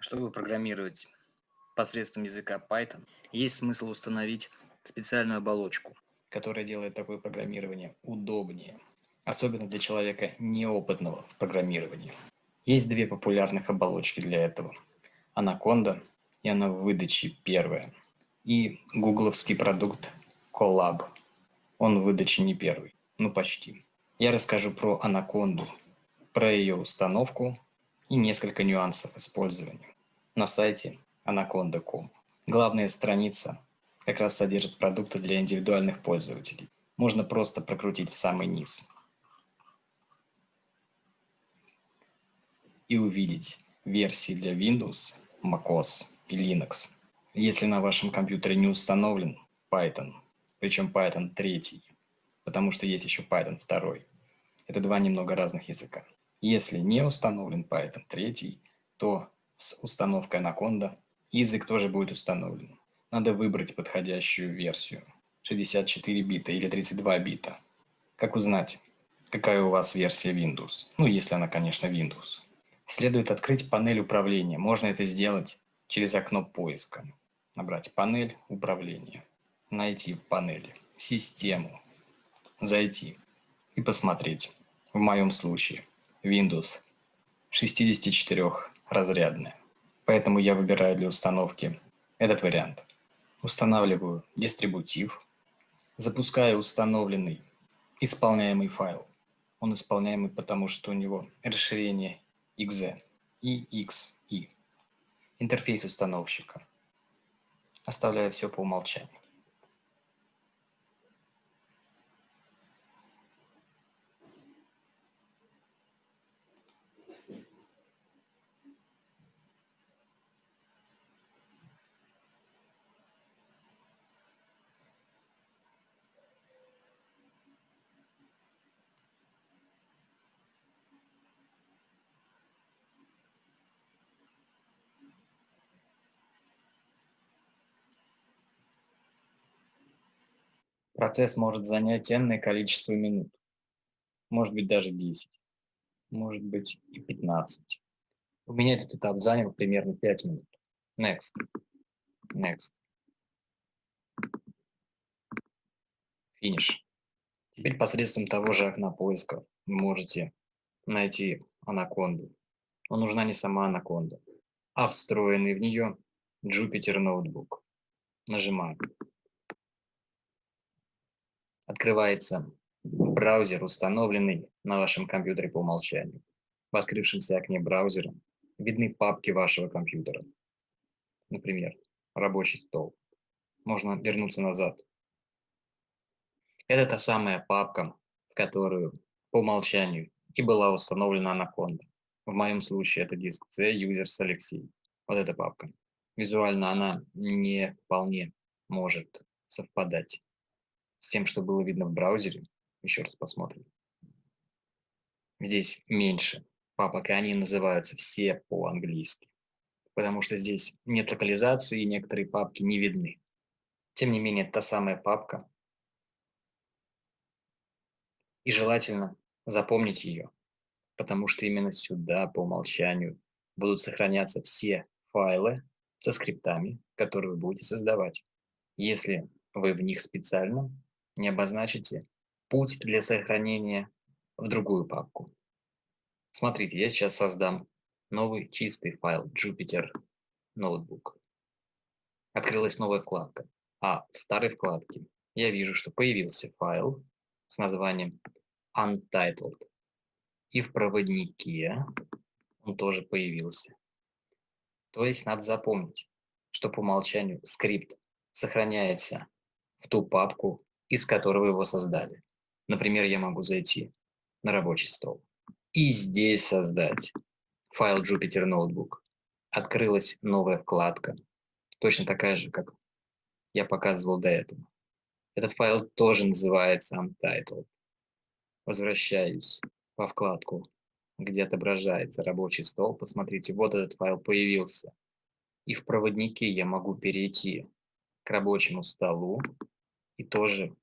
Чтобы программировать посредством языка Python, есть смысл установить специальную оболочку, которая делает такое программирование удобнее, особенно для человека неопытного в программировании. Есть две популярных оболочки для этого. Anaconda, и она в выдаче первая, и гугловский продукт Colab. Он в выдаче не первый, ну почти. Я расскажу про Anaconda, про ее установку и несколько нюансов использования на сайте anaconda.com. Главная страница как раз содержит продукты для индивидуальных пользователей. Можно просто прокрутить в самый низ и увидеть версии для Windows, macOS и Linux. Если на вашем компьютере не установлен Python, причем Python 3, потому что есть еще Python 2, это два немного разных языка. Если не установлен Python 3, то с установкой Anaconda язык тоже будет установлен. Надо выбрать подходящую версию 64 бита или 32 бита. Как узнать, какая у вас версия Windows? Ну, если она, конечно, Windows. Следует открыть панель управления. Можно это сделать через окно поиска. Набрать панель управления. Найти в панели систему. Зайти и посмотреть. В моем случае Windows 64-разрядная. Поэтому я выбираю для установки этот вариант. Устанавливаю дистрибутив, запускаю установленный исполняемый файл. Он исполняемый, потому что у него расширение exe и XE. Интерфейс установщика. Оставляю все по умолчанию. Процесс может занять энное количество минут. Может быть даже 10. Может быть и 15. У меня этот этап занял примерно 5 минут. Next. Next. Финиш. Теперь посредством того же окна поиска вы можете найти анаконду. Но нужна не сама анаконда, а встроенный в нее Jupyter ноутбук. Нажимаем открывается браузер, установленный на вашем компьютере по умолчанию. В открывшемся окне браузера видны папки вашего компьютера. Например, рабочий стол. Можно вернуться назад. Это та самая папка, в которую по умолчанию и была установлена Anaconda. В моем случае это диск C Users Alexei. Вот эта папка. Визуально она не вполне может совпадать с тем, что было видно в браузере. Еще раз посмотрим. Здесь меньше папок, и они называются все по-английски, потому что здесь нет локализации, и некоторые папки не видны. Тем не менее, та самая папка, и желательно запомнить ее, потому что именно сюда по умолчанию будут сохраняться все файлы со скриптами, которые вы будете создавать. Если вы в них специально не обозначите путь для сохранения в другую папку. Смотрите, я сейчас создам новый чистый файл Jupyter Notebook. Открылась новая вкладка, а в старой вкладке я вижу, что появился файл с названием Untitled. И в проводнике он тоже появился. То есть надо запомнить, что по умолчанию скрипт сохраняется в ту папку, из которого его создали. Например, я могу зайти на рабочий стол и здесь создать файл Jupyter Notebook. Открылась новая вкладка, точно такая же, как я показывал до этого. Этот файл тоже называется Untitled. Возвращаюсь во вкладку, где отображается рабочий стол. Посмотрите, вот этот файл появился. И в проводнике я могу перейти к рабочему столу и тоже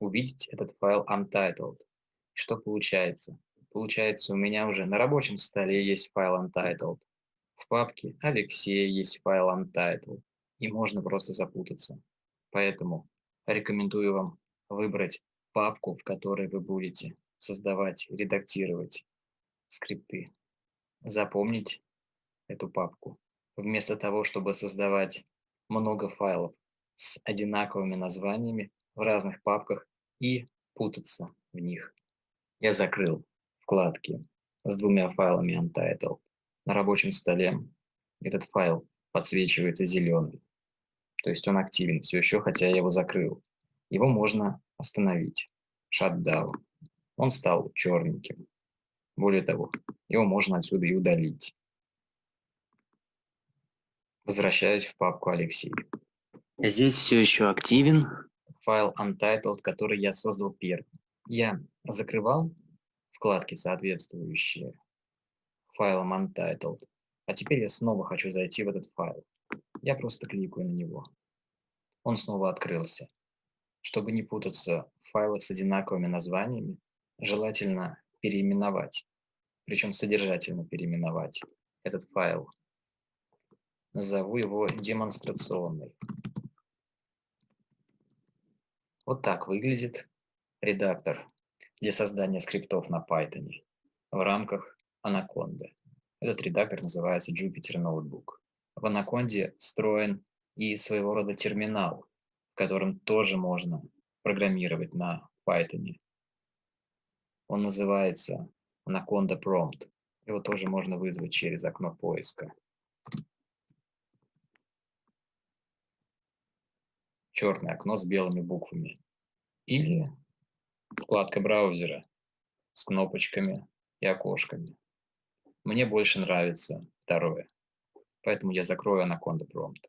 увидеть этот файл untitled. Что получается? Получается, у меня уже на рабочем столе есть файл untitled. В папке Алексея есть файл untitled, и можно просто запутаться. Поэтому рекомендую вам выбрать папку, в которой вы будете создавать, редактировать скрипты. Запомнить эту папку. Вместо того, чтобы создавать много файлов с одинаковыми названиями в разных папках и путаться в них. Я закрыл вкладки с двумя файлами Untitled. На рабочем столе этот файл подсвечивается зеленым. То есть он активен все еще, хотя я его закрыл. Его можно остановить. Shutdown. Он стал черненьким. Более того, его можно отсюда и удалить. Возвращаюсь в папку Алексей. Здесь все еще активен файл untitled, который я создал первым. Я закрывал вкладки, соответствующие файлам untitled, а теперь я снова хочу зайти в этот файл. Я просто кликаю на него. Он снова открылся. Чтобы не путаться в файлах с одинаковыми названиями, желательно переименовать, причем содержательно переименовать этот файл. Назову его демонстрационный. Вот так выглядит редактор для создания скриптов на Python в рамках Anaconda. Этот редактор называется Jupyter Notebook. В Anaconda встроен и своего рода терминал, в котором тоже можно программировать на Python. Он называется Anaconda Prompt. Его тоже можно вызвать через окно поиска. Черное окно с белыми буквами. Или вкладка браузера с кнопочками и окошками. Мне больше нравится второе, поэтому я закрою Anaconda Prompt.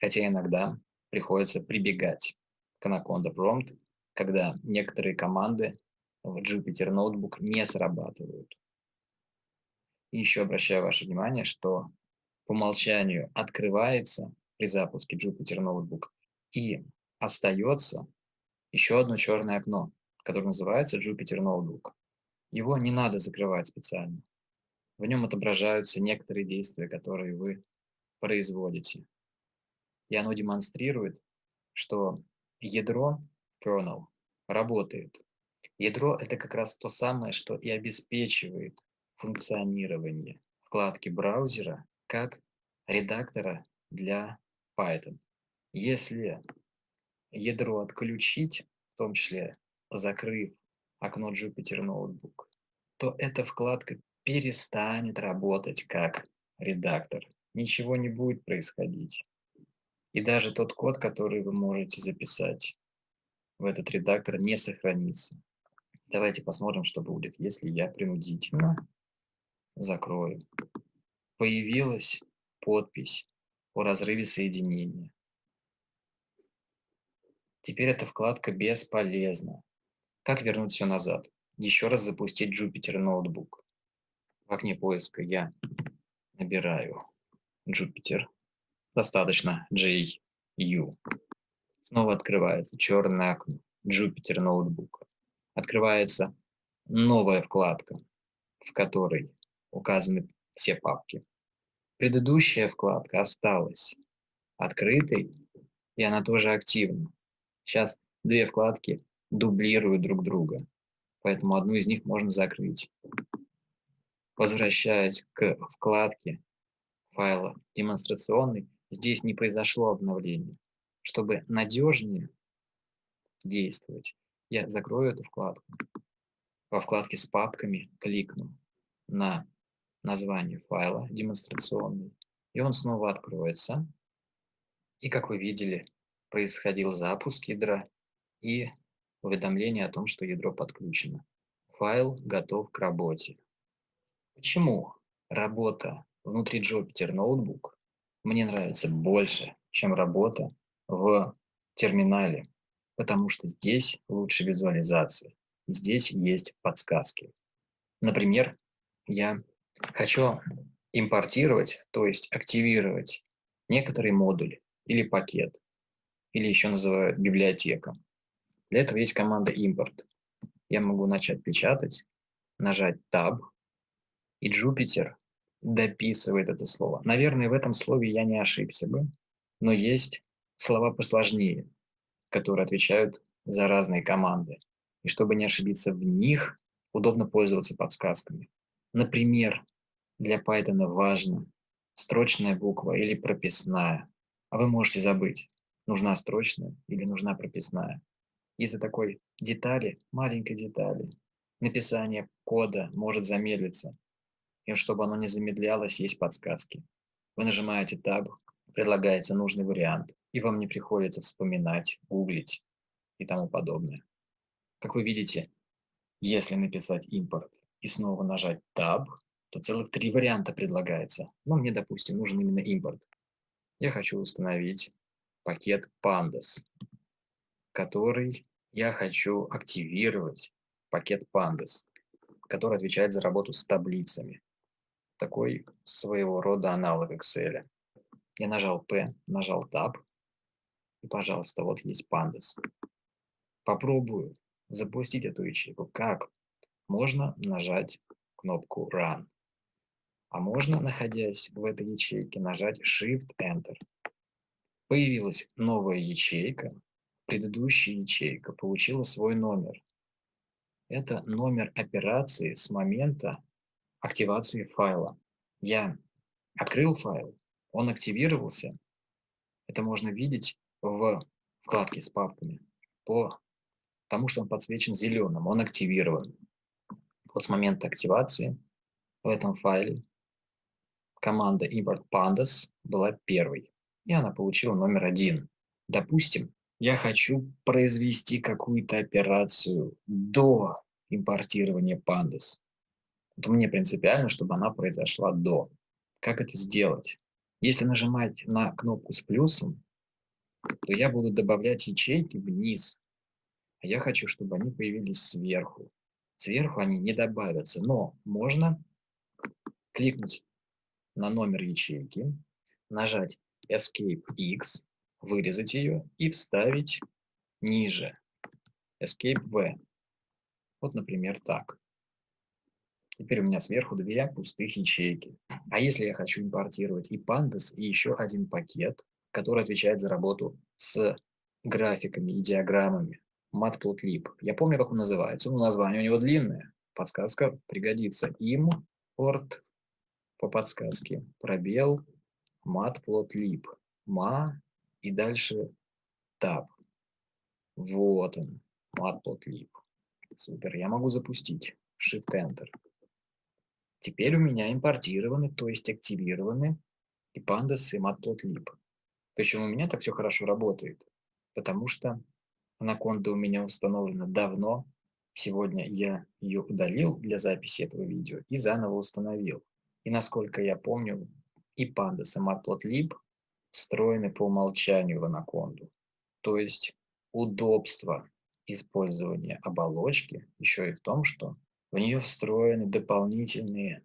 Хотя иногда приходится прибегать к Anaconda Prompt, когда некоторые команды в Jupyter Notebook не срабатывают. И еще обращаю ваше внимание, что по умолчанию открывается при запуске Jupyter Notebook и остается еще одно черное окно, которое называется Jupyter Notebook. Его не надо закрывать специально. В нем отображаются некоторые действия, которые вы производите. И оно демонстрирует, что ядро kernel работает. Ядро – это как раз то самое, что и обеспечивает функционирование вкладки браузера как редактора для Python. Если ядро отключить, в том числе закрыв окно Jupyter Notebook, то эта вкладка перестанет работать как редактор. Ничего не будет происходить. И даже тот код, который вы можете записать в этот редактор, не сохранится. Давайте посмотрим, что будет, если я принудительно закрою. Появилась подпись о разрыве соединения. Теперь эта вкладка бесполезна. Как вернуть все назад? Еще раз запустить Jupyter Notebook. В окне поиска я набираю Jupyter. Достаточно JU. Снова открывается черное окно Jupyter Notebook. Открывается новая вкладка, в которой указаны все папки. Предыдущая вкладка осталась открытой, и она тоже активна. Сейчас две вкладки дублируют друг друга, поэтому одну из них можно закрыть. Возвращаясь к вкладке файла демонстрационный, здесь не произошло обновление. Чтобы надежнее действовать, я закрою эту вкладку. Во вкладке с папками кликну на название файла демонстрационный, и он снова откроется. И как вы видели, происходил запуск ядра и уведомление о том, что ядро подключено. Файл готов к работе. Почему работа внутри Jupyter Notebook мне нравится больше, чем работа в терминале? Потому что здесь лучше визуализация, здесь есть подсказки. Например, я хочу импортировать, то есть активировать некоторый модуль или пакет или еще называют библиотека. Для этого есть команда import. Я могу начать печатать, нажать Tab, и Jupyter дописывает это слово. Наверное, в этом слове я не ошибся бы, но есть слова посложнее, которые отвечают за разные команды. И чтобы не ошибиться в них, удобно пользоваться подсказками. Например, для Python важно строчная буква или прописная, а вы можете забыть, нужна строчная или нужна прописная. Из-за такой детали, маленькой детали, написание кода может замедлиться. И чтобы оно не замедлялось, есть подсказки. Вы нажимаете Tab, предлагается нужный вариант, и вам не приходится вспоминать, гуглить и тому подобное. Как вы видите, если написать импорт и снова нажать Tab, то целых три варианта предлагается. Но мне, допустим, нужен именно импорт. Я хочу установить пакет Pandas, который я хочу активировать, пакет Pandas, который отвечает за работу с таблицами. Такой своего рода аналог Excel. Я нажал P, нажал Tab, и, пожалуйста, вот есть Pandas. Попробую запустить эту ячейку. Как? Можно нажать кнопку Run. А можно, находясь в этой ячейке, нажать Shift-Enter. Появилась новая ячейка. Предыдущая ячейка получила свой номер. Это номер операции с момента активации файла. Я открыл файл, он активировался. Это можно видеть в вкладке с папками по тому, что он подсвечен зеленым, он активирован. Вот с момента активации в этом файле команда import pandas была первой, и она получила номер один. Допустим, я хочу произвести какую-то операцию до импортирования pandas. Вот мне принципиально, чтобы она произошла до. Как это сделать? Если нажимать на кнопку с плюсом, то я буду добавлять ячейки вниз. А я хочу, чтобы они появились сверху. Сверху они не добавятся, но можно кликнуть на номер ячейки, нажать Escape X, вырезать ее и вставить ниже. Escape V. Вот, например, так. Теперь у меня сверху две пустых ячейки. А если я хочу импортировать и pandas, и еще один пакет, который отвечает за работу с графиками и диаграммами, matplotlib. Я помню, как он называется, но название у него длинное. Подсказка пригодится. Import по подсказке. Пробел, matplotlib. Ma и дальше tab. Вот он, matplotlib. Супер, я могу запустить. Shift-Enter. Теперь у меня импортированы, то есть активированы и pandas, и matplotlib. Почему у меня так все хорошо работает? Потому что анаконда у меня установлена давно. Сегодня я ее удалил для записи этого видео и заново установил. И насколько я помню, и pandas, и matplotlib встроены по умолчанию в анаконду. То есть удобство использования оболочки еще и в том, что в нее встроены дополнительные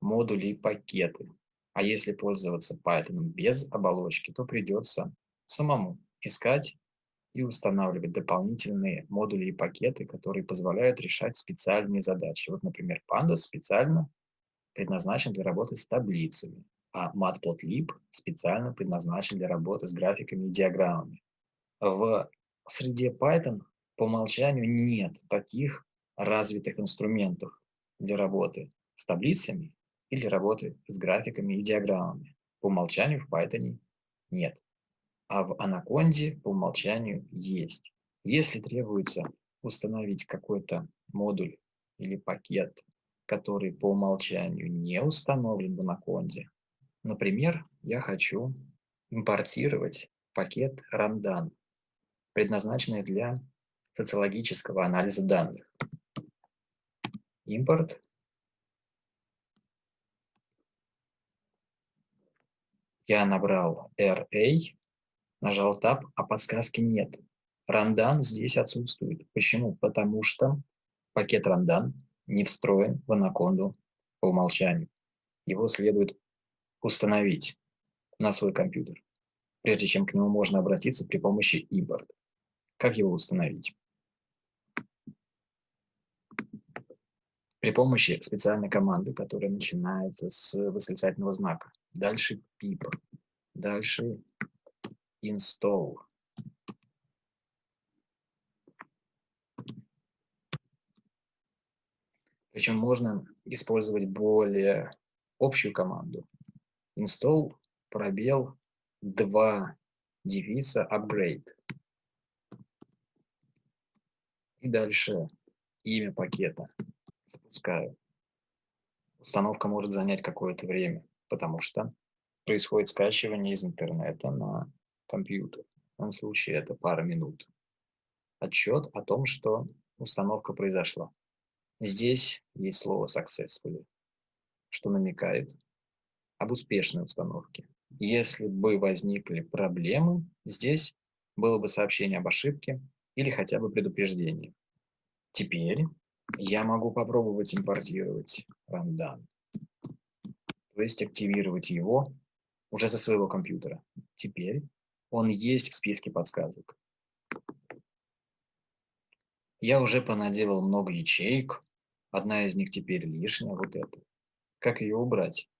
модули и пакеты. А если пользоваться Python без оболочки, то придется самому искать и устанавливать дополнительные модули и пакеты, которые позволяют решать специальные задачи. Вот, например, Pandas специально предназначен для работы с таблицами, а Matplotlib специально предназначен для работы с графиками и диаграммами. В среде Python по умолчанию нет таких развитых инструментов для работы с таблицами или работы с графиками и диаграммами. По умолчанию в Python нет. А в Anaconda по умолчанию есть. Если требуется установить какой-то модуль или пакет который по умолчанию не установлен в Anaconda. Например, я хочу импортировать пакет Randan, предназначенный для социологического анализа данных. Импорт. Я набрал RA, нажал Tab, а подсказки нет. Randan здесь отсутствует. Почему? Потому что пакет Randan не встроен в анаконду по умолчанию. Его следует установить на свой компьютер, прежде чем к нему можно обратиться при помощи импорта. Как его установить? при помощи специальной команды, которая начинается с восклицательного знака. Дальше pip, дальше install. Причем можно использовать более общую команду. Install, пробел, 2, дефиса, upgrade. И дальше имя пакета. Запускаю. Установка может занять какое-то время, потому что происходит скачивание из интернета на компьютер. В данном случае это пара минут. Отчет о том, что установка произошла. Здесь есть слово successfully, что намекает об успешной установке. Если бы возникли проблемы, здесь было бы сообщение об ошибке или хотя бы предупреждение. Теперь я могу попробовать импортировать Rundown, то есть активировать его уже со своего компьютера. Теперь он есть в списке подсказок. Я уже понаделал много ячеек, Одна из них теперь лишняя, вот эта. Как ее убрать?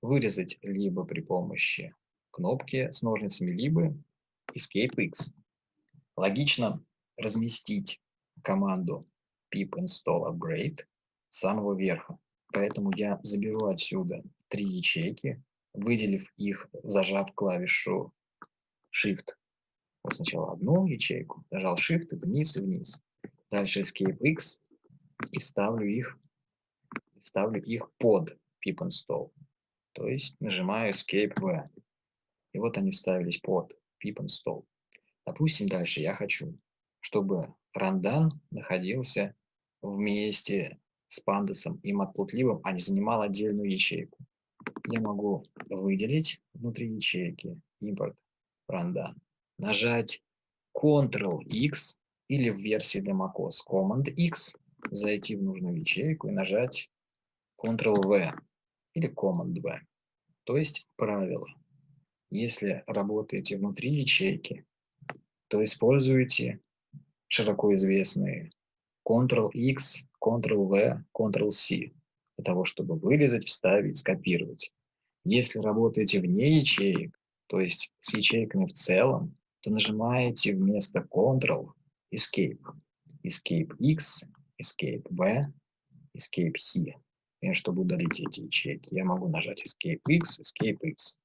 Вырезать либо при помощи кнопки с ножницами, либо Escape X. Логично разместить команду pip install upgrade с самого верха. Поэтому я заберу отсюда три ячейки, выделив их, зажав клавишу Shift. Вот сначала одну ячейку, нажал Shift, вниз и вниз. Дальше Escape X, и ставлю их, ставлю их под pip install. То есть нажимаю escape v. И вот они вставились под pip install. Допустим, дальше я хочу, чтобы rundown находился вместе с пандасом и matplotlib, а не занимал отдельную ячейку. Я могу выделить внутри ячейки import rundown, нажать Ctrl-X или в версии для macOS Command-X зайти в нужную ячейку и нажать Ctrl-V или Command-V. То есть правило. Если работаете внутри ячейки, то используйте широко известные Ctrl-X, Ctrl-V, Ctrl-C для того, чтобы вырезать, вставить, скопировать. Если работаете вне ячеек, то есть с ячейками в целом, то нажимаете вместо Ctrl Escape. Escape X Escape V, Escape C. Чтобы удалить эти ячейки, я могу нажать Escape X, Escape X.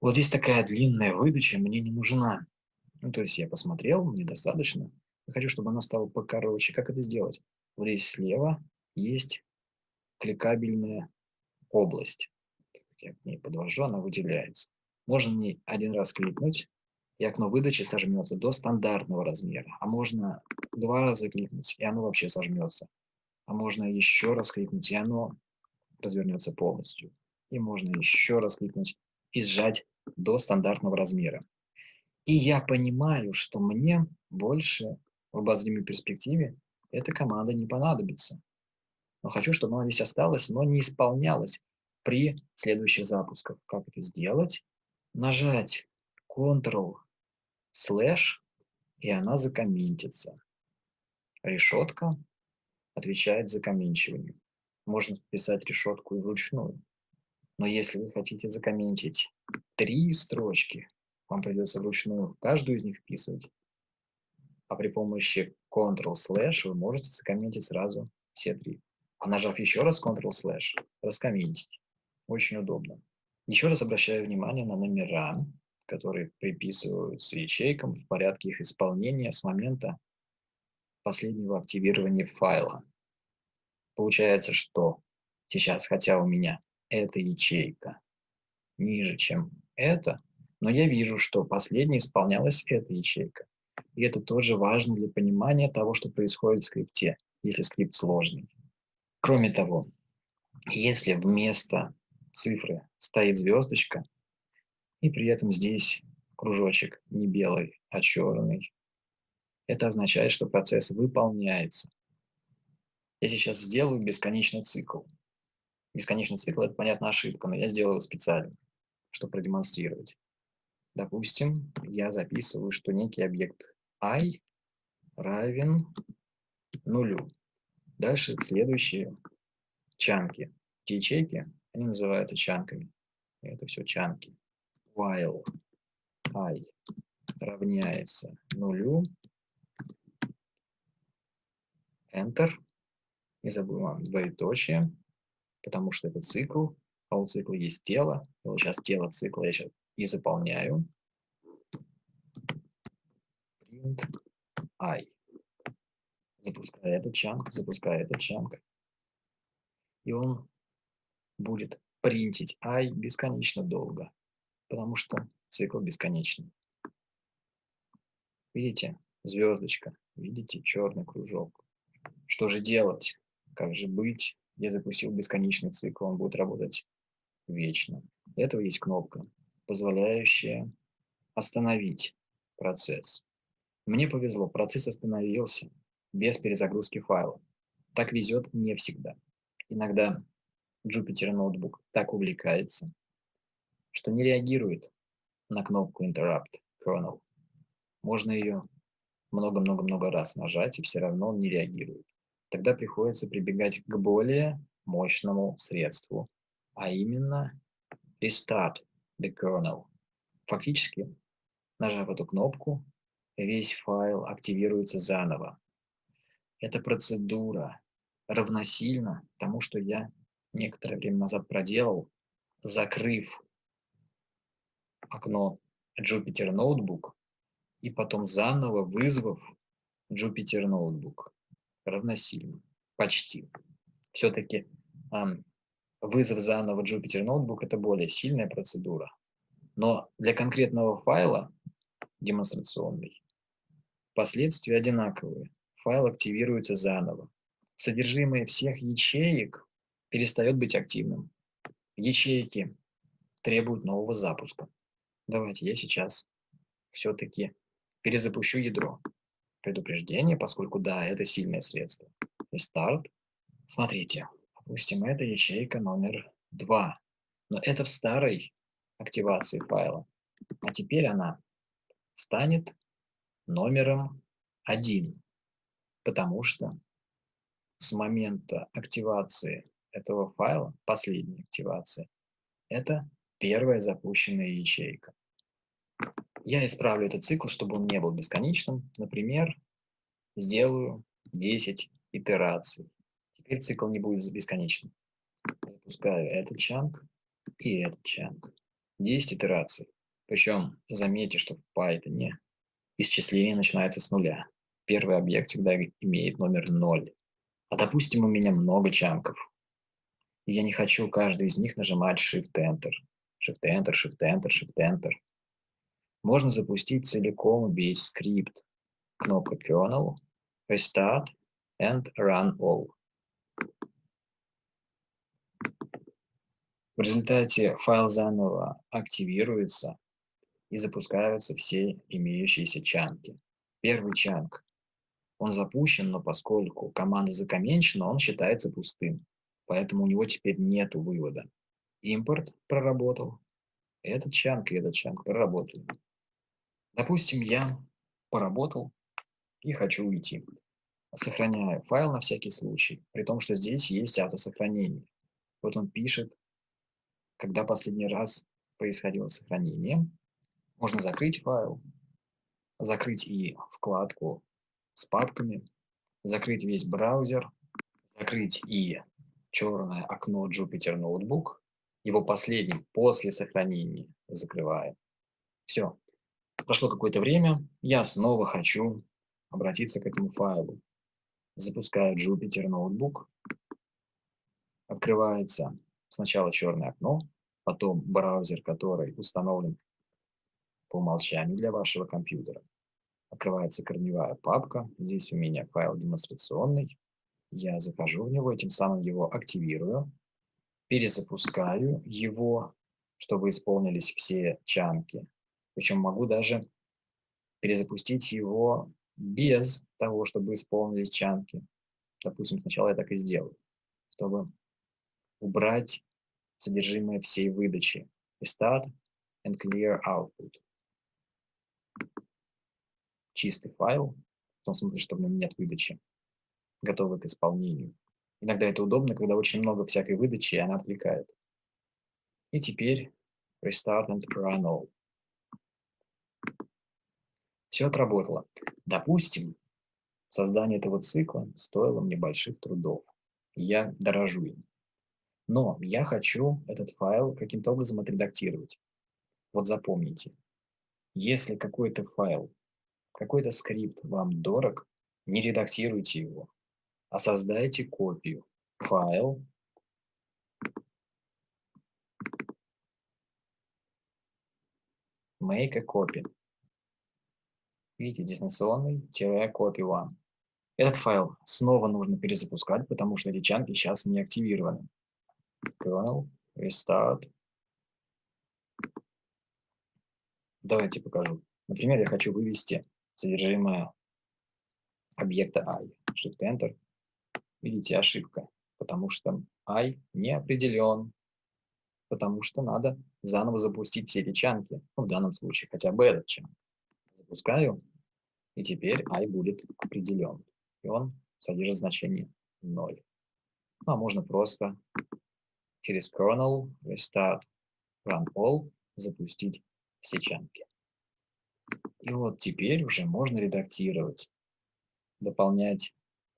Вот здесь такая длинная выдача мне не нужна. Ну, то есть я посмотрел, мне достаточно. Я хочу, чтобы она стала покороче. Как это сделать? Вот здесь слева есть кликабельная область. Я к ней подвожу, она выделяется. Можно не один раз кликнуть, и окно выдачи сожмется до стандартного размера. А можно два раза кликнуть, и оно вообще сожмется. А можно еще раз кликнуть, и оно развернется полностью. И можно еще раз кликнуть и сжать до стандартного размера. И я понимаю, что мне больше в обозримой перспективе эта команда не понадобится. Но хочу, чтобы она здесь осталась, но не исполнялась при следующих запусках. Как это сделать? Нажать Ctrl слэш, и она закомментится. Решетка отвечает за комменчивание. Можно писать решетку и вручную. Но если вы хотите закомментить три строчки, вам придется вручную каждую из них вписывать. А при помощи Ctrl-slash вы можете закомментить сразу все три. А нажав еще раз Ctrl-slash, раскомментить. Очень удобно. Еще раз обращаю внимание на номера которые приписываются ячейкам в порядке их исполнения с момента последнего активирования файла. Получается, что сейчас, хотя у меня эта ячейка ниже, чем это, но я вижу, что последней исполнялась эта ячейка. И это тоже важно для понимания того, что происходит в скрипте, если скрипт сложный. Кроме того, если вместо цифры стоит звездочка, и при этом здесь кружочек не белый, а черный. Это означает, что процесс выполняется. Я сейчас сделаю бесконечный цикл. Бесконечный цикл – это, понятно, ошибка, но я сделаю его специально, чтобы продемонстрировать. Допустим, я записываю, что некий объект i равен нулю. Дальше следующее чанки. Эти ячейки, они называются чанками. Это все чанки. While i равняется нулю, Enter. Не забываем двоеточие, потому что это цикл, а у цикла есть тело. Вот сейчас тело цикла я сейчас и заполняю. Print i. Запускаю этот чанк, запускаю этот чанк. И он будет принтить i бесконечно долго, потому что цикл бесконечный. Видите, звездочка, видите, черный кружок. Что же делать? Как же быть? Я запустил бесконечный цикл, он будет работать вечно. Для этого есть кнопка, позволяющая остановить процесс. Мне повезло, процесс остановился без перезагрузки файла. Так везет не всегда. Иногда Jupyter ноутбук так увлекается, что не реагирует на кнопку Interrupt Kernel. Можно ее много-много-много раз нажать, и все равно он не реагирует. Тогда приходится прибегать к более мощному средству, а именно Restart the kernel. Фактически, нажав эту кнопку, весь файл активируется заново. Эта процедура равносильна тому, что я некоторое время назад проделал, закрыв окно Jupyter Notebook и потом заново вызвав Jupyter Notebook. Равносильно. Почти. Все-таки вызов заново Jupyter Notebook – это более сильная процедура. Но для конкретного файла, демонстрационный, последствия одинаковые. Файл активируется заново. Содержимое всех ячеек перестает быть активным. Ячейки требуют нового запуска. Давайте я сейчас все-таки перезапущу ядро. Предупреждение, поскольку да, это сильное средство. И старт. Смотрите, допустим, это ячейка номер 2. Но это в старой активации файла. А теперь она станет номером 1, потому что с момента активации этого файла, последней активации, это первая запущенная ячейка. Я исправлю этот цикл, чтобы он не был бесконечным. Например, сделаю 10 итераций. Теперь цикл не будет бесконечным. Запускаю этот чанк и этот чанк. 10 итераций. Причем заметьте, что в Python исчисление начинается с нуля. Первый объект всегда имеет номер 0. А допустим, у меня много чанков. И я не хочу каждый из них нажимать Shift-Enter. Shift-Enter, Shift-Enter, Shift-Enter можно запустить целиком весь скрипт. Кнопка Kernel, Restart and Run All. В результате файл заново активируется и запускаются все имеющиеся чанки. Первый чанк, он запущен, но поскольку команда закоменчена, он считается пустым. Поэтому у него теперь нет вывода. Импорт проработал, этот чанк и этот чанк проработали. Допустим, я поработал и хочу уйти. Сохраняю файл на всякий случай, при том, что здесь есть автосохранение. Вот он пишет, когда последний раз происходило сохранение. Можно закрыть файл, закрыть и вкладку с папками, закрыть весь браузер, закрыть и черное окно Jupyter Notebook, его последним после сохранения закрываем. Все, Прошло какое-то время, я снова хочу обратиться к этому файлу. Запускаю Jupyter Notebook. Открывается сначала черное окно, потом браузер, который установлен по умолчанию для вашего компьютера. Открывается корневая папка. Здесь у меня файл демонстрационный. Я захожу в него, этим самым его активирую. Перезапускаю его, чтобы исполнились все чанки причем могу даже перезапустить его без того, чтобы исполнились чанки. Допустим, сначала я так и сделаю, чтобы убрать содержимое всей выдачи. Start and clear output. Чистый файл, в том смысле, что в нем нет выдачи, готовый к исполнению. Иногда это удобно, когда очень много всякой выдачи, и она отвлекает. И теперь restart and run all. Все отработало. Допустим, создание этого цикла стоило мне больших трудов. Я дорожу им. Но я хочу этот файл каким-то образом отредактировать. Вот запомните, если какой-то файл, какой-то скрипт вам дорог, не редактируйте его, а создайте копию. Файл. Make a copy. Видите, дистанционный-copy one. Этот файл снова нужно перезапускать, потому что эти чанки сейчас не активированы. Kernel, restart. Давайте покажу. Например, я хочу вывести содержимое объекта i. Shift-Enter. Видите, ошибка, потому что i не определен, потому что надо заново запустить все эти чанки. Ну, в данном случае хотя бы этот чанк. Запускаю, и теперь i будет определен. И он содержит значение 0. Ну, а можно просто через kernel restart run all запустить все чанки. И вот теперь уже можно редактировать, дополнять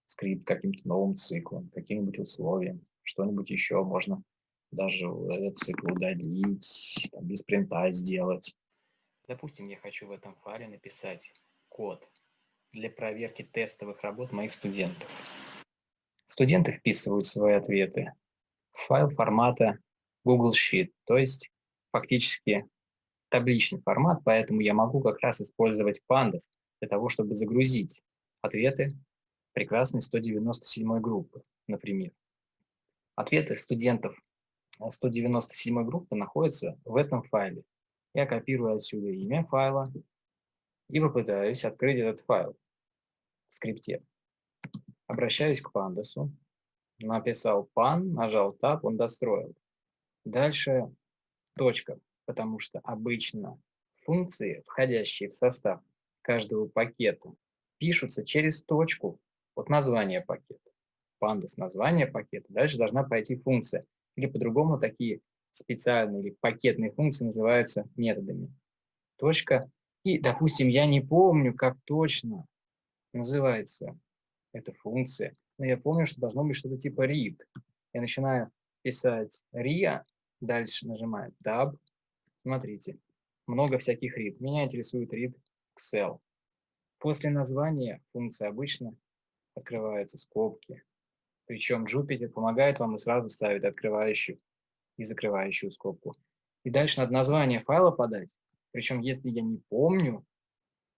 скрипт каким-то новым циклом, каким-нибудь условием, что-нибудь еще можно даже этот цикл удалить, без принта сделать. Допустим, я хочу в этом файле написать код для проверки тестовых работ моих студентов. Студенты вписывают свои ответы в файл формата Google Sheet, то есть фактически табличный формат, поэтому я могу как раз использовать Pandas для того, чтобы загрузить ответы прекрасной 197 группы, например. Ответы студентов 197 группы находятся в этом файле. Я копирую отсюда имя файла и попытаюсь открыть этот файл в скрипте. Обращаюсь к пандасу, написал pan, нажал Tab, он достроил. Дальше точка, потому что обычно функции, входящие в состав каждого пакета, пишутся через точку от названия пакета. Pandas название пакета. Дальше должна пойти функция. Или по-другому такие специальные или пакетные функции называются методами. Точка. И, допустим, я не помню, как точно называется эта функция, но я помню, что должно быть что-то типа read. Я начинаю писать ria, дальше нажимаю tab. Смотрите, много всяких read. Меня интересует read Excel. После названия функции обычно открываются скобки. Причем Jupyter помогает вам и сразу ставит открывающую и закрывающую скобку. И дальше надо название файла подать. Причем, если я не помню,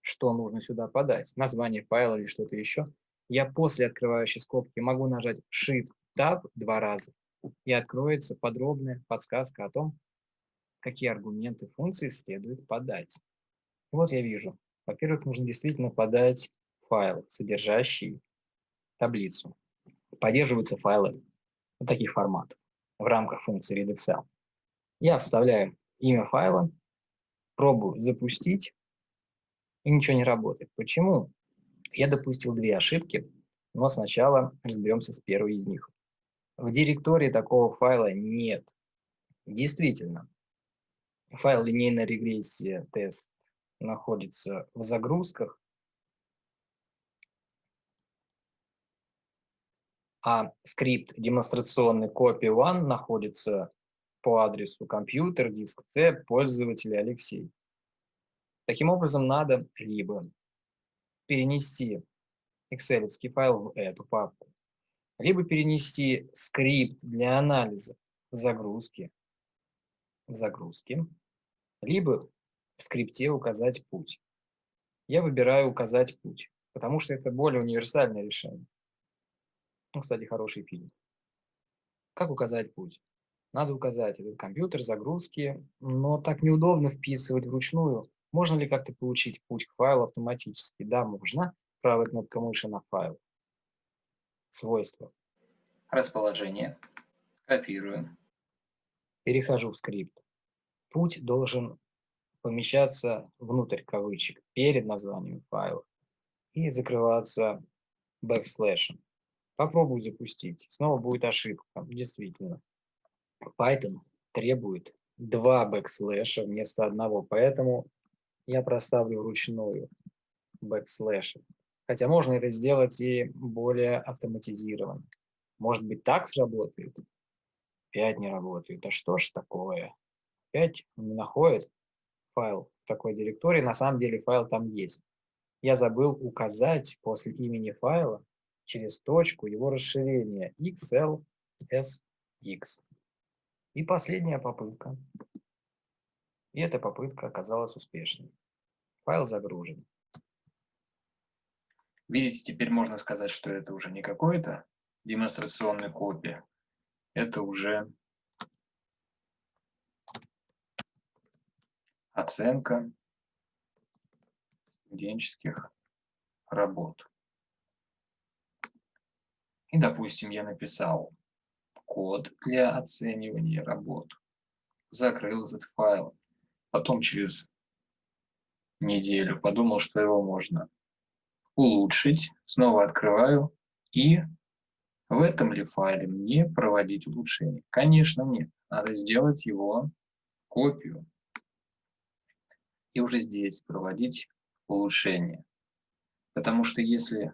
что нужно сюда подать, название файла или что-то еще, я после открывающей скобки могу нажать Shift-Tab два раза, и откроется подробная подсказка о том, какие аргументы функции следует подать. Вот я вижу. Во-первых, нужно действительно подать файл, содержащий таблицу. Поддерживаются файлы таких форматов в рамках функции readExcel. Я вставляю имя файла, пробую запустить, и ничего не работает. Почему? Я допустил две ошибки, но сначала разберемся с первой из них. В директории такого файла нет. Действительно, файл линейная регрессия тест находится в загрузках, а скрипт демонстрационный copy one находится по адресу компьютер, диск C, пользователя Алексей. Таким образом, надо либо перенести excel файл в эту папку, либо перенести скрипт для анализа в загрузке, в загрузке, либо в скрипте указать путь. Я выбираю указать путь, потому что это более универсальное решение. Ну, кстати, хороший фильм. Как указать путь? Надо указать этот компьютер, загрузки, но так неудобно вписывать вручную. Можно ли как-то получить путь к файлу автоматически? Да, можно. Правая кнопка мыши на файл. Свойства. Расположение. Копирую. Перехожу в скрипт. Путь должен помещаться внутрь кавычек перед названием файла и закрываться бэкслэшем. Попробую запустить. Снова будет ошибка, действительно. Python требует два бэкслэша вместо одного, поэтому я проставлю вручную бэкслэши. Хотя можно это сделать и более автоматизированно. Может быть, так сработает? Опять не работает. А что ж такое? Опять не находит файл в такой директории. На самом деле файл там есть. Я забыл указать после имени файла через точку его расширение xlsx. И последняя попытка. И эта попытка оказалась успешной. Файл загружен. Видите, теперь можно сказать, что это уже не какой-то демонстрационной копия. Это уже оценка студенческих работ. И, допустим, я написал код для оценивания работ, закрыл этот файл, потом через неделю подумал, что его можно улучшить, снова открываю, и в этом ли файле мне проводить улучшение? Конечно, нет. Надо сделать его копию и уже здесь проводить улучшение. Потому что если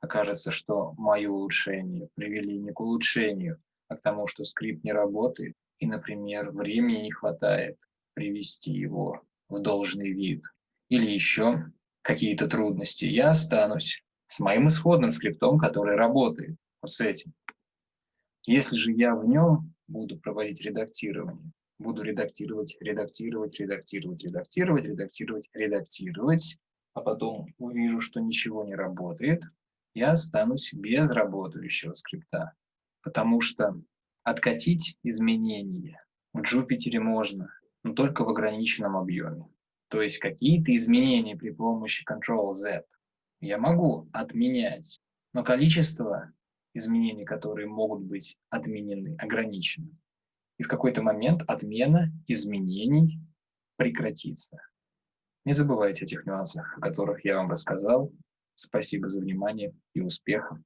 окажется, что мои улучшения привели не к улучшению, а к тому, что скрипт не работает, и, например, времени не хватает привести его в должный вид, или еще какие-то трудности, я останусь с моим исходным скриптом, который работает вот с этим. Если же я в нем буду проводить редактирование, буду редактировать, редактировать, редактировать, редактировать, редактировать, редактировать, а потом увижу, что ничего не работает, я останусь без работающего скрипта. Потому что откатить изменения в Jupyter можно, но только в ограниченном объеме. То есть какие-то изменения при помощи Ctrl-Z я могу отменять, но количество изменений, которые могут быть отменены, ограничено. И в какой-то момент отмена изменений прекратится. Не забывайте о тех нюансах, о которых я вам рассказал. Спасибо за внимание и успехов!